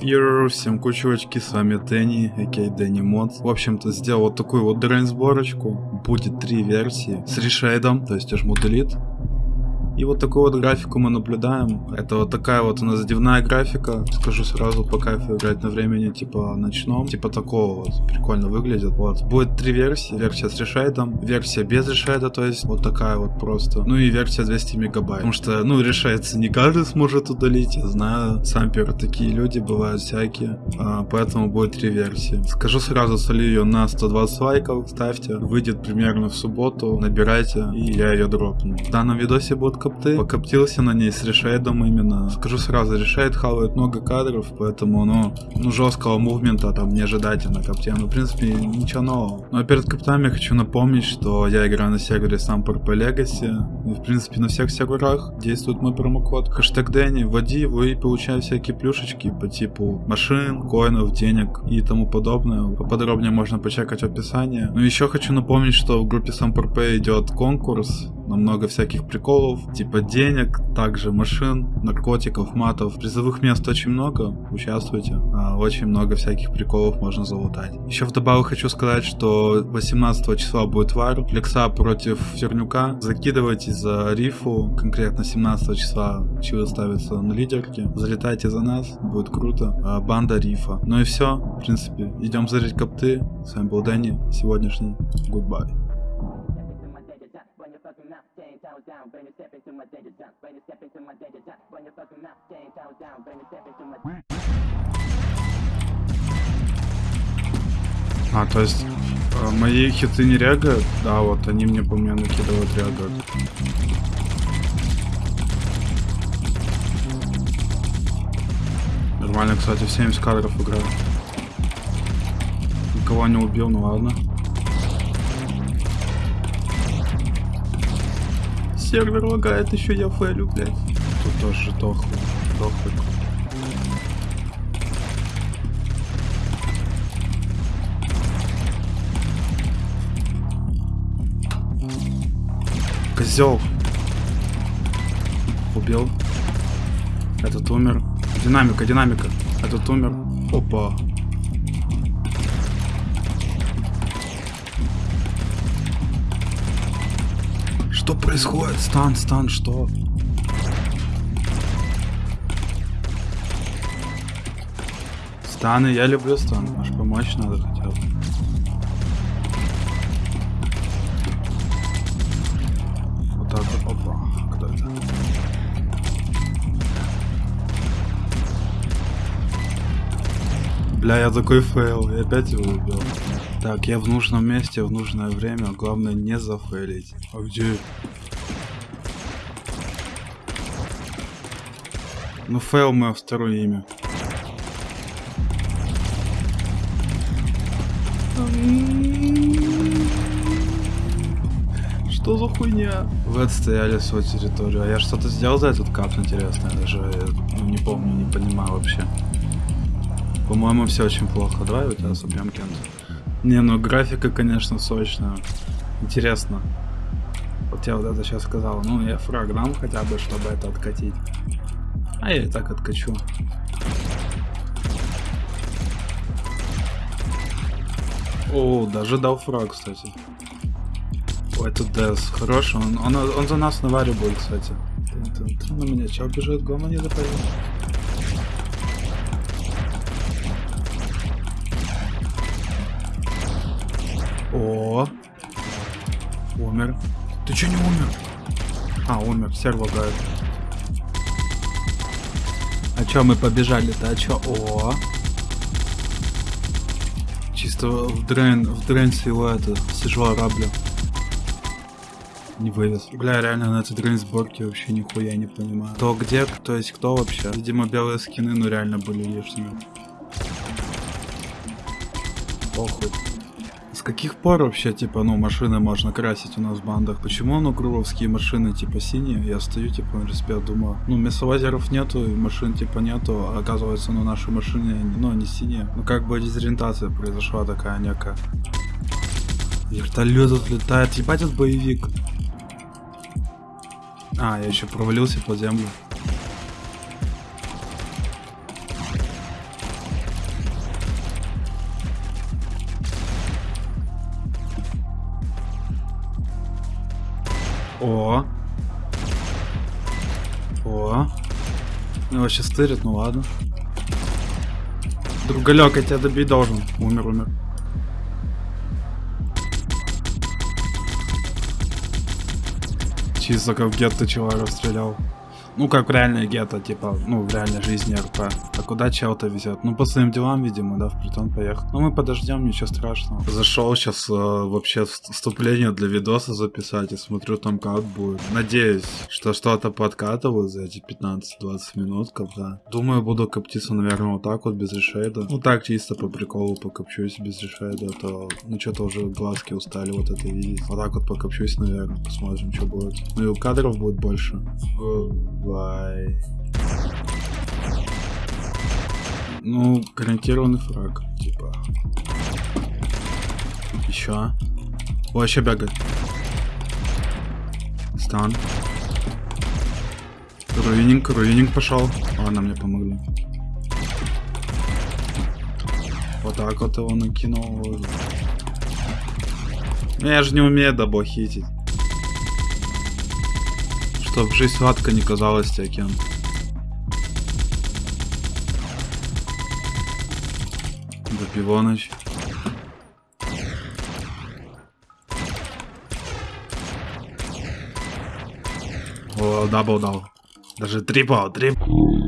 Йоу, всем кучевочки, с вами Дэнни, a.k.a. Дэнни Мод. В общем-то, сделал вот такую вот drain сборочку. Будет три версии с ReShade ом, то есть жму Delete. И вот такую вот графику мы наблюдаем. Это вот такая вот у нас дневная графика. Скажу сразу по кайфу играть на времени типа ночном. Типа такого вот. Прикольно выглядит. Вот. Будет три версии. Версия с решейдом, версия без ReShade а, то есть вот такая вот просто. Ну и версия 200 мегабайт. Потому что, ну, ReShade не каждый сможет удалить. Я знаю, самперы такие люди бывают всякие. А, поэтому будет три версии. Скажу сразу, солью ее на 120 лайков. Ставьте. Выйдет примерно в субботу. Набирайте. И я ее дропну. В данном видосе будет капты. Покоптился на ней с решейдом именно. Скажу сразу, решейд хавает много кадров, поэтому, ну, ну жесткого мувмента там не ожидайте на копте. Ну, в принципе, ничего нового. Ну, а перед коптами хочу напомнить, что я играю на сервере Samper по Legacy. И, в принципе, на всех серверах действует мой промокод. Хэштег Дэнни, вводи его и получай всякие плюшечки по типу машин, коинов, денег и тому подобное. Поподробнее можно почекать в описании. Ну, еще хочу напомнить, что в группе SamperP идет конкурс на много всяких приколов, типа денег, также машин, наркотиков, матов. Призовых мест очень много, участвуйте. А, очень много всяких приколов можно залутать. Еще вдобавок хочу сказать, что 18 числа будет вар. Флекса против Чернюка. Закидывайте за рифу. Конкретно 17 числа чилы ставится на лидерке. Залетайте за нас, будет круто. А, банда рифа. Ну и все. В принципе, идем зарить копты. С вами был Дэнни. Сегодняшний. Goodbye. Up, down, you step into my danger zone, you step into my danger zone, when you fucking up, down, down, when you step into my А, то есть э, мои хиты не рягают? Да, вот они мне по мне накидывают рягают. Нормально, кстати, в 70 кадров играю. Никого не убил, ну ладно. Сервер лагает, еще я фейлю, блядь. Тут тоже дохлый, дохлый. Козел. Убил. Этот умер. Динамика, динамика. Этот умер. Опа. Что происходит? Стан, стан, что? Станы, я люблю стан. Может помочь надо хотя бы. Вот так вот. Опа. Кто это? Бля, я такой fail. Я опять его убил. Так, я в нужном месте, в нужное время. Главное не зафейлить. А где? Ну, fail мое второе имя. Что за хуйня? Вы отстояли свою территорию. А я что-то сделал за этот кап, интересно. Я даже ну, не помню, не понимаю вообще. По-моему, все очень плохо. Давай у тебя собьем кем-то. Не, ну графика, конечно, сочная. Интересно. Вот я вот это сейчас сказал. Ну, я фраг дам хотя бы, чтобы это откатить. А я и так откачу. О, даже дал фраг, кстати. О, это Дес. Хороший. Он, он, он за нас наваривает, кстати. Ты, ты, ты на меня чел бежит, гома не запарил. О, умер. Ты чё не умер? А, умер, серво лагает. А чё мы побежали-то? А чё? О. Чисто в дрейн, в дрейн всего это, сижу араблю. Не вывез. Бля, реально на этой дрейн сборке вообще нихуя не понимаю. Кто где, кто есть кто вообще. Видимо, белые скины, ну реально были лишние. Похуй. Каких пор вообще, типа, ну, машины можно красить у нас в бандах? Почему, ну, грувовские машины, типа, синие? Я стою, типа, на респект, думаю, ну, мясовозеров нету, и машин, типа, нету, а оказывается, ну, наши машины, ну, они синие. Ну, как бы дезориентация произошла такая некая. Вертолет отлетает, ебать, этот боевик. А, я еще провалился под землю. О. О. Его сейчас стырит, ну ладно. Другалек, я тебя добить должен. Умер, умер. Чисто как в гетто чела расстрелял. Ну, как в реальной гетто, типа, ну, в реальной жизни РП. А куда чел-то везет? Ну, по своим делам, видимо, да, в притон поехал. Ну, мы подождем, ничего страшного. Зашел сейчас э, вообще вст- вступление для видоса записать и смотрю, там как будет. Надеюсь, что что-то подкатываю за эти 15-20 минут, когда. Думаю, буду коптиться, наверное, вот так вот, без решейда. Ну, так, чисто по приколу покопчусь без решейда, а то, ну, что-то уже глазки устали вот это видеть. Вот так вот покопчусь, наверное, посмотрим, что будет. Ну, и у кадров будет больше. Goodbye. Ну, гарантированный фраг, типа. Еще. О, еще бегает. Стан. Руининг, руининг пошел. Ладно, мне помогли. Вот так вот его накинул. Ну, Я же не умею дабо хитить. Чтоб жизнь сладко не казалась таким. Допивоныч. О, double дал. Даже triple, triple.